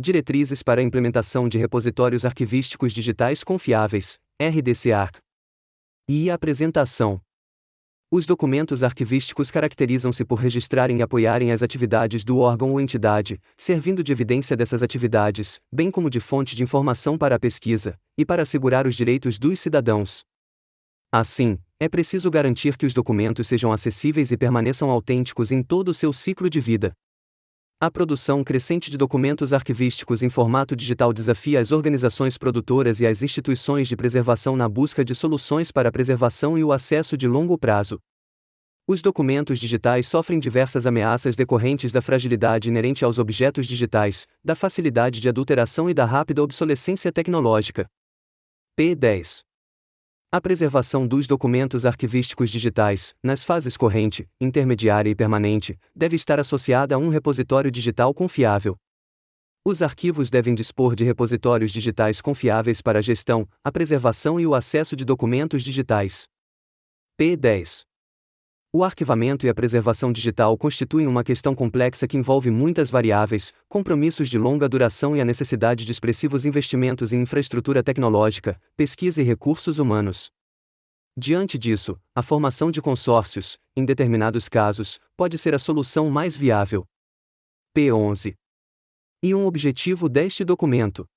Diretrizes para a implementação de repositórios arquivísticos digitais confiáveis, RDCARC. E a apresentação. Os documentos arquivísticos caracterizam-se por registrarem e apoiarem as atividades do órgão ou entidade, servindo de evidência dessas atividades, bem como de fonte de informação para a pesquisa, e para assegurar os direitos dos cidadãos. Assim, é preciso garantir que os documentos sejam acessíveis e permaneçam autênticos em todo o seu ciclo de vida. A produção crescente de documentos arquivísticos em formato digital desafia as organizações produtoras e as instituições de preservação na busca de soluções para a preservação e o acesso de longo prazo. Os documentos digitais sofrem diversas ameaças decorrentes da fragilidade inerente aos objetos digitais, da facilidade de adulteração e da rápida obsolescência tecnológica. P10 a preservação dos documentos arquivísticos digitais, nas fases corrente, intermediária e permanente, deve estar associada a um repositório digital confiável. Os arquivos devem dispor de repositórios digitais confiáveis para a gestão, a preservação e o acesso de documentos digitais. P10. O arquivamento e a preservação digital constituem uma questão complexa que envolve muitas variáveis, compromissos de longa duração e a necessidade de expressivos investimentos em infraestrutura tecnológica, pesquisa e recursos humanos. Diante disso, a formação de consórcios, em determinados casos, pode ser a solução mais viável. P11. E um objetivo deste documento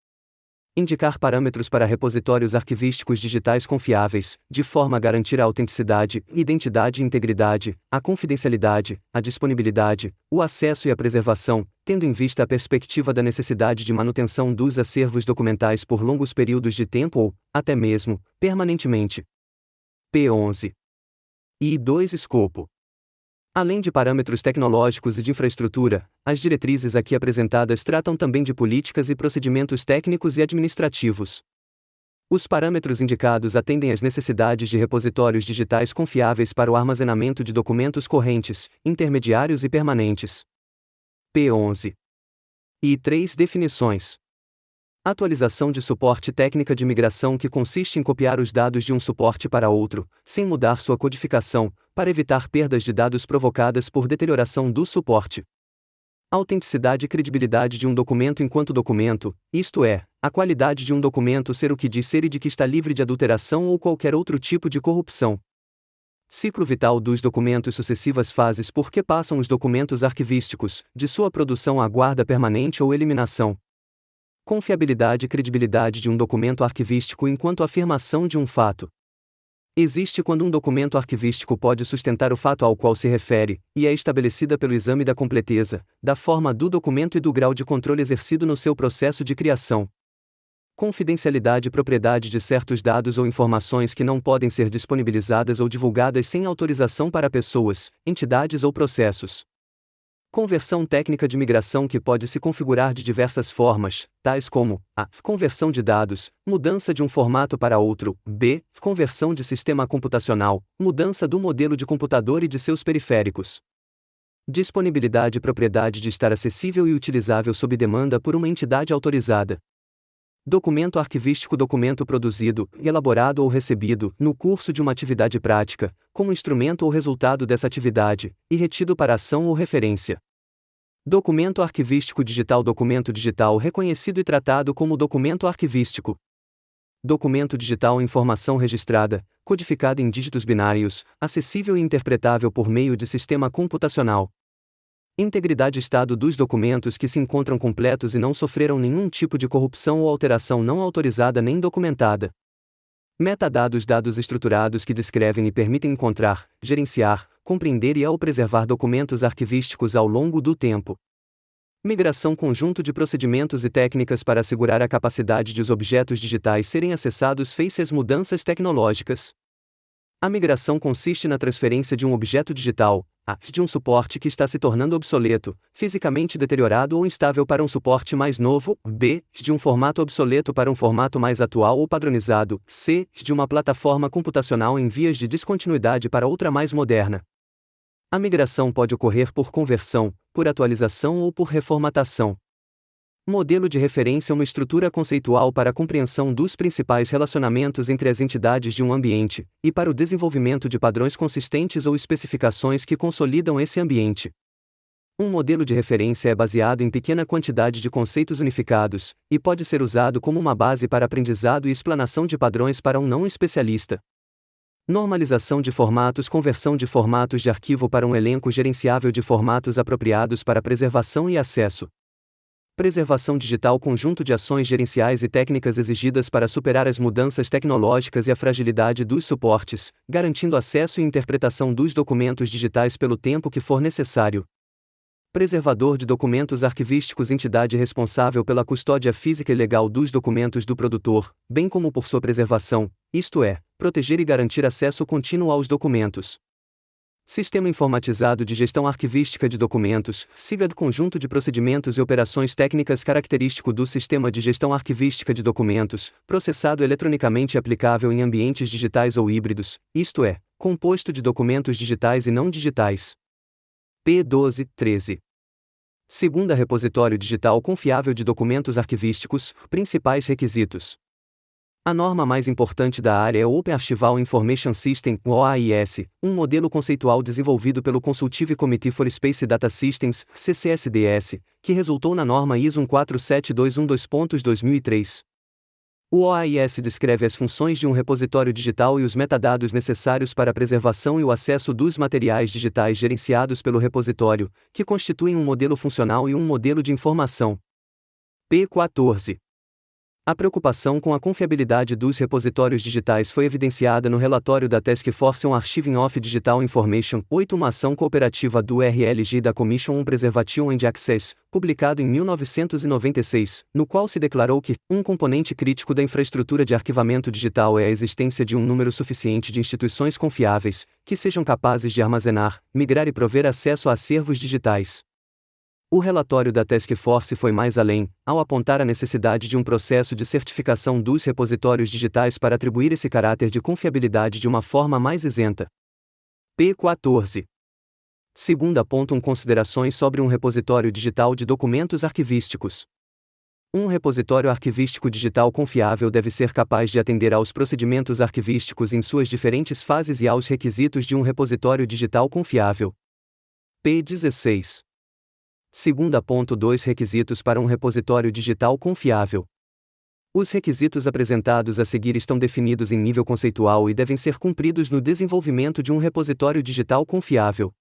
Indicar parâmetros para repositórios arquivísticos digitais confiáveis, de forma a garantir a autenticidade, identidade e integridade, a confidencialidade, a disponibilidade, o acesso e a preservação, tendo em vista a perspectiva da necessidade de manutenção dos acervos documentais por longos períodos de tempo ou, até mesmo, permanentemente. P11. E 2 Escopo Além de parâmetros tecnológicos e de infraestrutura, as diretrizes aqui apresentadas tratam também de políticas e procedimentos técnicos e administrativos. Os parâmetros indicados atendem às necessidades de repositórios digitais confiáveis para o armazenamento de documentos correntes, intermediários e permanentes. P11. E 3 definições. Atualização de suporte técnica de migração que consiste em copiar os dados de um suporte para outro, sem mudar sua codificação, para evitar perdas de dados provocadas por deterioração do suporte. Autenticidade e credibilidade de um documento enquanto documento, isto é, a qualidade de um documento ser o que diz ser e de que está livre de adulteração ou qualquer outro tipo de corrupção. Ciclo vital dos documentos sucessivas fases por que passam os documentos arquivísticos, de sua produção à guarda permanente ou eliminação, Confiabilidade e credibilidade de um documento arquivístico enquanto afirmação de um fato. Existe quando um documento arquivístico pode sustentar o fato ao qual se refere, e é estabelecida pelo exame da completeza, da forma do documento e do grau de controle exercido no seu processo de criação. Confidencialidade e propriedade de certos dados ou informações que não podem ser disponibilizadas ou divulgadas sem autorização para pessoas, entidades ou processos. Conversão técnica de migração que pode se configurar de diversas formas, tais como a conversão de dados, mudança de um formato para outro, b conversão de sistema computacional, mudança do modelo de computador e de seus periféricos. Disponibilidade e propriedade de estar acessível e utilizável sob demanda por uma entidade autorizada. Documento arquivístico documento produzido, elaborado ou recebido, no curso de uma atividade prática, como instrumento ou resultado dessa atividade, e retido para ação ou referência. Documento arquivístico digital Documento digital reconhecido e tratado como documento arquivístico. Documento digital informação registrada, codificada em dígitos binários, acessível e interpretável por meio de sistema computacional. Integridade estado dos documentos que se encontram completos e não sofreram nenhum tipo de corrupção ou alteração não autorizada nem documentada. Metadados dados estruturados que descrevem e permitem encontrar, gerenciar, compreender e ao preservar documentos arquivísticos ao longo do tempo. Migração conjunto de procedimentos e técnicas para assegurar a capacidade de os objetos digitais serem acessados face às mudanças tecnológicas. A migração consiste na transferência de um objeto digital, a, de um suporte que está se tornando obsoleto, fisicamente deteriorado ou instável para um suporte mais novo, b, de um formato obsoleto para um formato mais atual ou padronizado, c, de uma plataforma computacional em vias de descontinuidade para outra mais moderna. A migração pode ocorrer por conversão, por atualização ou por reformatação. Modelo de referência é uma estrutura conceitual para a compreensão dos principais relacionamentos entre as entidades de um ambiente, e para o desenvolvimento de padrões consistentes ou especificações que consolidam esse ambiente. Um modelo de referência é baseado em pequena quantidade de conceitos unificados, e pode ser usado como uma base para aprendizado e explanação de padrões para um não especialista. Normalização de formatos Conversão de formatos de arquivo para um elenco gerenciável de formatos apropriados para preservação e acesso. Preservação digital Conjunto de ações gerenciais e técnicas exigidas para superar as mudanças tecnológicas e a fragilidade dos suportes, garantindo acesso e interpretação dos documentos digitais pelo tempo que for necessário, Preservador de documentos arquivísticos entidade responsável pela custódia física e legal dos documentos do produtor, bem como por sua preservação, isto é, proteger e garantir acesso contínuo aos documentos. Sistema Informatizado de Gestão Arquivística de Documentos, SIGAD Conjunto de Procedimentos e Operações Técnicas característico do Sistema de Gestão Arquivística de Documentos, processado eletronicamente e aplicável em ambientes digitais ou híbridos, isto é, composto de documentos digitais e não digitais. P12, 13. Segunda repositório digital confiável de documentos arquivísticos, principais requisitos. A norma mais importante da área é o Open Archival Information System, OAIS, um modelo conceitual desenvolvido pelo Consultive Committee for Space Data Systems, CCSDS, que resultou na norma ISO 14721.2.2003. O OAIS descreve as funções de um repositório digital e os metadados necessários para a preservação e o acesso dos materiais digitais gerenciados pelo repositório, que constituem um modelo funcional e um modelo de informação. P14. A preocupação com a confiabilidade dos repositórios digitais foi evidenciada no relatório da Task Force on Archiving of Digital Information, 8 uma ação cooperativa do RLG da Commission on Preservation and Access, publicado em 1996, no qual se declarou que um componente crítico da infraestrutura de arquivamento digital é a existência de um número suficiente de instituições confiáveis que sejam capazes de armazenar, migrar e prover acesso a acervos digitais. O relatório da Task Force foi mais além, ao apontar a necessidade de um processo de certificação dos repositórios digitais para atribuir esse caráter de confiabilidade de uma forma mais isenta. P14. Segunda ponto um considerações sobre um repositório digital de documentos arquivísticos. Um repositório arquivístico digital confiável deve ser capaz de atender aos procedimentos arquivísticos em suas diferentes fases e aos requisitos de um repositório digital confiável. P16. Segunda ponto 2 Requisitos para um repositório digital confiável. Os requisitos apresentados a seguir estão definidos em nível conceitual e devem ser cumpridos no desenvolvimento de um repositório digital confiável.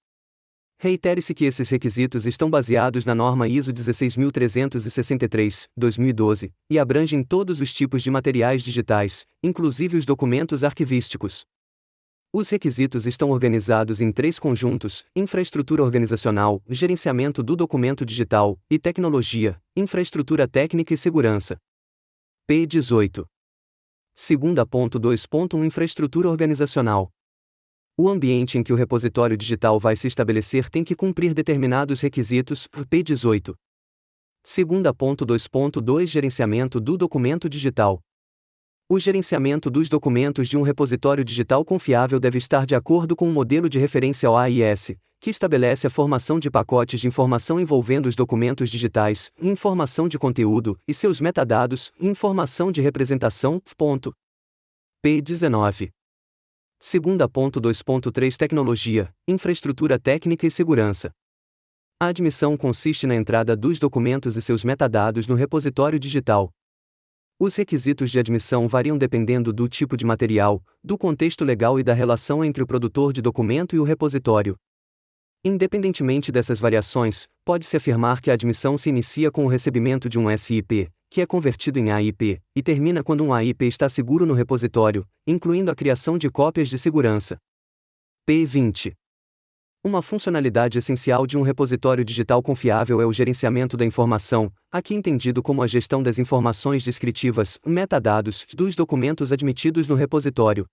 Reitere-se que esses requisitos estão baseados na norma ISO 16363, 2012, e abrangem todos os tipos de materiais digitais, inclusive os documentos arquivísticos. Os requisitos estão organizados em três conjuntos: infraestrutura organizacional, gerenciamento do documento digital, e tecnologia, infraestrutura técnica e segurança. P18. Segunda ponto 2.1 Infraestrutura organizacional. O ambiente em que o repositório digital vai se estabelecer tem que cumprir determinados requisitos. P18. Segunda ponto 2.2 Gerenciamento do documento digital. O gerenciamento dos documentos de um repositório digital confiável deve estar de acordo com o modelo de referência OAIS, que estabelece a formação de pacotes de informação envolvendo os documentos digitais, informação de conteúdo e seus metadados, informação de representação. Ponto. P19. Segunda ponto 2.3 Tecnologia, infraestrutura técnica e segurança. A admissão consiste na entrada dos documentos e seus metadados no repositório digital, os requisitos de admissão variam dependendo do tipo de material, do contexto legal e da relação entre o produtor de documento e o repositório. Independentemente dessas variações, pode-se afirmar que a admissão se inicia com o recebimento de um SIP, que é convertido em AIP, e termina quando um AIP está seguro no repositório, incluindo a criação de cópias de segurança. P20 uma funcionalidade essencial de um repositório digital confiável é o gerenciamento da informação, aqui entendido como a gestão das informações descritivas, metadados, dos documentos admitidos no repositório.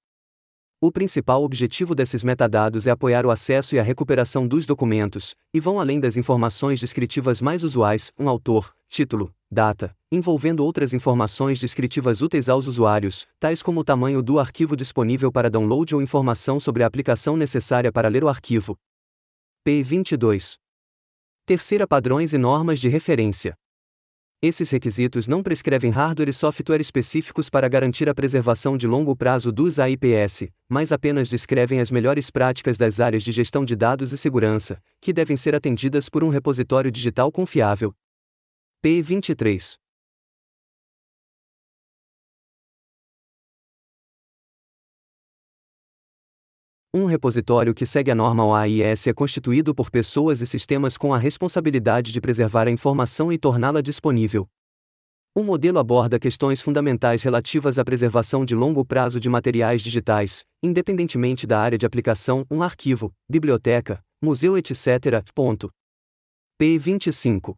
O principal objetivo desses metadados é apoiar o acesso e a recuperação dos documentos, e vão além das informações descritivas mais usuais, um autor, título, data, envolvendo outras informações descritivas úteis aos usuários, tais como o tamanho do arquivo disponível para download ou informação sobre a aplicação necessária para ler o arquivo, P22. Terceira Padrões e normas de referência. Esses requisitos não prescrevem hardware e software específicos para garantir a preservação de longo prazo dos AIPS, mas apenas descrevem as melhores práticas das áreas de gestão de dados e segurança, que devem ser atendidas por um repositório digital confiável. P23 Um repositório que segue a norma OAIS é constituído por pessoas e sistemas com a responsabilidade de preservar a informação e torná-la disponível. O modelo aborda questões fundamentais relativas à preservação de longo prazo de materiais digitais, independentemente da área de aplicação, um arquivo, biblioteca, museu, etc. Ponto. P25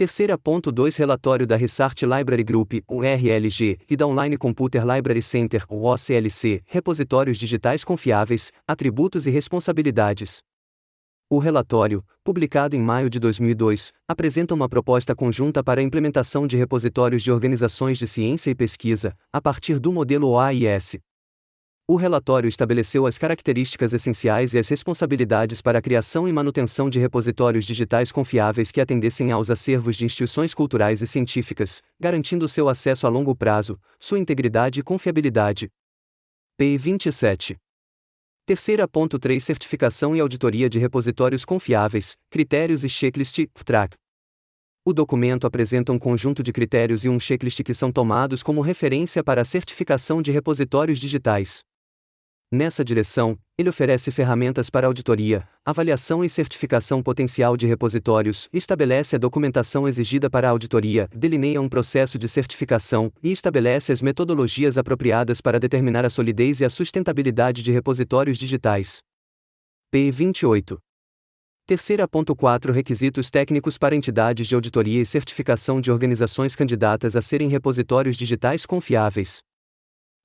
Terceira ponto 2 Relatório da Research Library Group, URLG, e da Online Computer Library Center, OCLC, repositórios digitais confiáveis, atributos e responsabilidades. O relatório, publicado em maio de 2002, apresenta uma proposta conjunta para a implementação de repositórios de organizações de ciência e pesquisa, a partir do modelo OAIS. O relatório estabeleceu as características essenciais e as responsabilidades para a criação e manutenção de repositórios digitais confiáveis que atendessem aos acervos de instituições culturais e científicas, garantindo seu acesso a longo prazo, sua integridade e confiabilidade. P 27. Terceira ponto 3 Certificação e auditoria de repositórios confiáveis, critérios e checklist, track. O documento apresenta um conjunto de critérios e um checklist que são tomados como referência para a certificação de repositórios digitais. Nessa direção, ele oferece ferramentas para auditoria, avaliação e certificação potencial de repositórios, estabelece a documentação exigida para a auditoria, delineia um processo de certificação e estabelece as metodologias apropriadas para determinar a solidez e a sustentabilidade de repositórios digitais. P 28. Terceira ponto 4 Requisitos técnicos para entidades de auditoria e certificação de organizações candidatas a serem repositórios digitais confiáveis.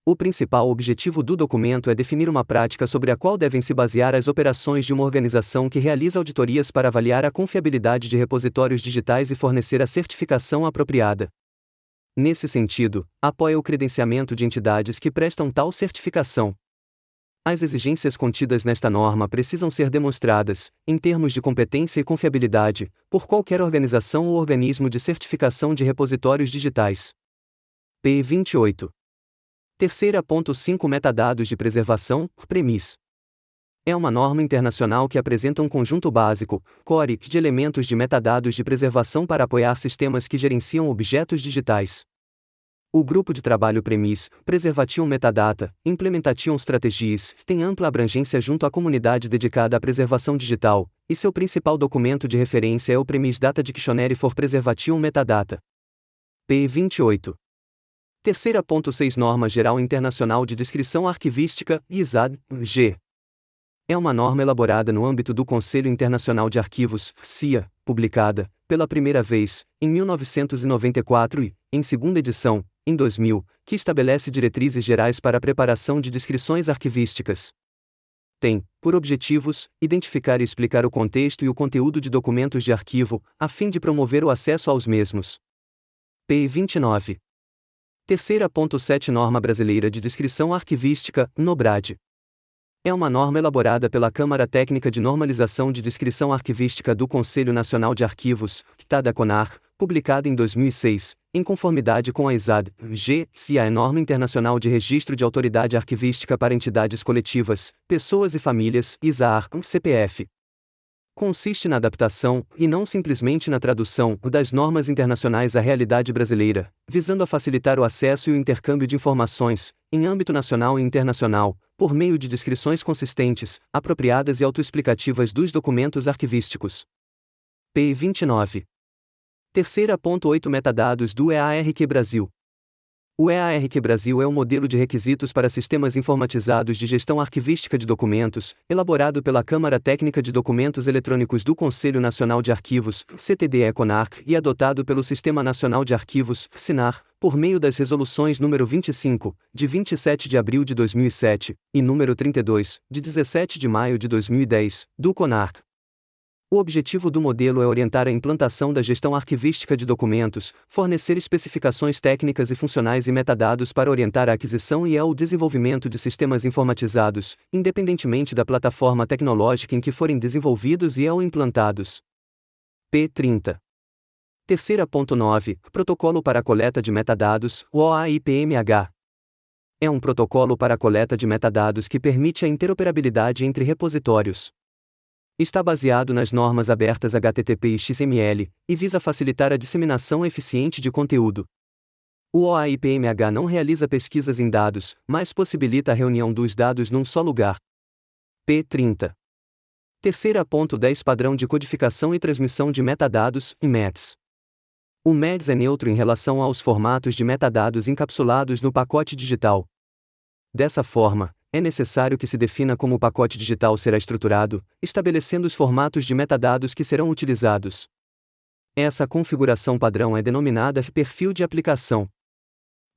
O principal objetivo do documento é definir uma prática sobre a qual devem se basear as operações de uma organização que realiza auditorias para avaliar a confiabilidade de repositórios digitais e fornecer a certificação apropriada. Nesse sentido, apoia o credenciamento de entidades que prestam tal certificação. As exigências contidas nesta norma precisam ser demonstradas, em termos de competência e confiabilidade, por qualquer organização ou organismo de certificação de repositórios digitais. P 28. Terceira ponto 5 Metadados de preservação, premis. É uma norma internacional que apresenta um conjunto básico, core, de elementos de metadados de preservação para apoiar sistemas que gerenciam objetos digitais. O grupo de trabalho Premis, Preservation Metadata, Implementation Strategies, tem ampla abrangência junto à comunidade dedicada à preservação digital, e seu principal documento de referência é o Premis Data Dictionary for Preservation Metadata. P 28. Terceira ponto 6 Norma Geral Internacional de Descrição Arquivística, ISAD, G. É uma norma elaborada no âmbito do Conselho Internacional de Arquivos, CIA, publicada, pela primeira vez, em 1994 e, em segunda edição, em 2000, que estabelece diretrizes gerais para a preparação de descrições arquivísticas. Tem, por objetivos, identificar e explicar o contexto e o conteúdo de documentos de arquivo, a fim de promover o acesso aos mesmos. P29. Terceira.7 Norma Brasileira de Descrição Arquivística, NOBRAD. É uma norma elaborada pela Câmara Técnica de Normalização de Descrição Arquivística do Conselho Nacional de Arquivos, CTAD CONAR, publicada em 2006, em conformidade com a ISAD, G, se a é norma internacional de registro de autoridade arquivística para entidades coletivas, pessoas e famílias, ISAR, CPF, consiste na adaptação, e não simplesmente na tradução, das normas internacionais à realidade brasileira, visando a facilitar o acesso e o intercâmbio de informações, em âmbito nacional e internacional, por meio de descrições consistentes, apropriadas e autoexplicativas dos documentos arquivísticos. P 29. Terceira ponto 8 Metadados do EARQ Brasil. O EARQ Brasil é um modelo de requisitos para sistemas informatizados de gestão arquivística de documentos, elaborado pela Câmara Técnica de Documentos Eletrônicos do Conselho Nacional de Arquivos, CTDE-CONARC, e adotado pelo Sistema Nacional de Arquivos, SINAR, por meio das resoluções número 25, de 27 de abril de 2007, e número 32, de 17 de maio de 2010, do CONARC. O objetivo do modelo é orientar a implantação da gestão arquivística de documentos, fornecer especificações técnicas e funcionais e metadados para orientar a aquisição e ao desenvolvimento de sistemas informatizados, independentemente da plataforma tecnológica em que forem desenvolvidos e ou implantados. P30 Terceira ponto 9, Protocolo para a coleta de metadados, OAIPMH. É um protocolo para a coleta de metadados que permite a interoperabilidade entre repositórios. Está baseado nas normas abertas HTTP e XML, e visa facilitar a disseminação eficiente de conteúdo. O OAIPMH não realiza pesquisas em dados, mas possibilita a reunião dos dados num só lugar. P30. Terceira ponto 10 Padrão de codificação e transmissão de metadados, METS. O MEDS é neutro em relação aos formatos de metadados encapsulados no pacote digital. Dessa forma, é necessário que se defina como o pacote digital será estruturado, estabelecendo os formatos de metadados que serão utilizados. Essa configuração padrão é denominada perfil de aplicação.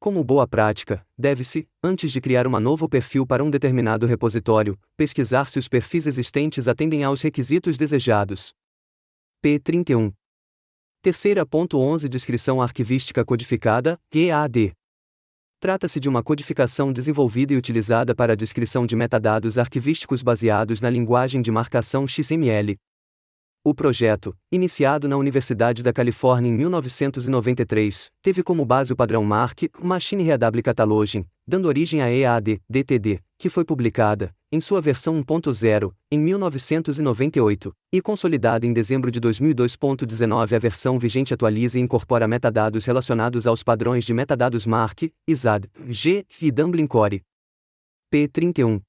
Como boa prática, deve-se, antes de criar um novo perfil para um determinado repositório, pesquisar se os perfis existentes atendem aos requisitos desejados. P31 Terceira ponto 11 Descrição arquivística codificada, EAD. Trata-se de uma codificação desenvolvida e utilizada para a descrição de metadados arquivísticos baseados na linguagem de marcação XML. O projeto, iniciado na Universidade da Califórnia em 1993, teve como base o padrão MARC, Machine Readable Cataloging, dando origem à EAD, DTD, que foi publicada, em sua versão 1.0, em 1998, e consolidada em dezembro de 2002.19. A versão vigente atualiza e incorpora metadados relacionados aos padrões de metadados MARC, ISAD, G e Dublin Core. P31.